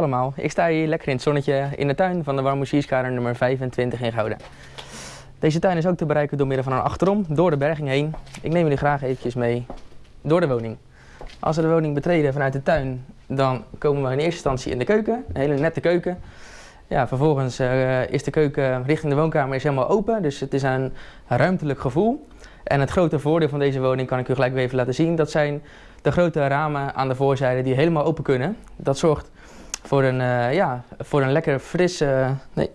allemaal, ik sta hier lekker in het zonnetje in de tuin van de Warmoesierskader nummer 25 in Gouda. Deze tuin is ook te bereiken door middel van een achterom, door de berging heen. Ik neem jullie graag eventjes mee door de woning. Als we de woning betreden vanuit de tuin, dan komen we in eerste instantie in de keuken, een hele nette keuken. Ja, vervolgens eh, is de keuken richting de woonkamer is helemaal open, dus het is een ruimtelijk gevoel. En het grote voordeel van deze woning kan ik u gelijk weer even laten zien. Dat zijn de grote ramen aan de voorzijde die helemaal open kunnen. Dat zorgt voor een, uh, ja, voor een lekker frisse, nee,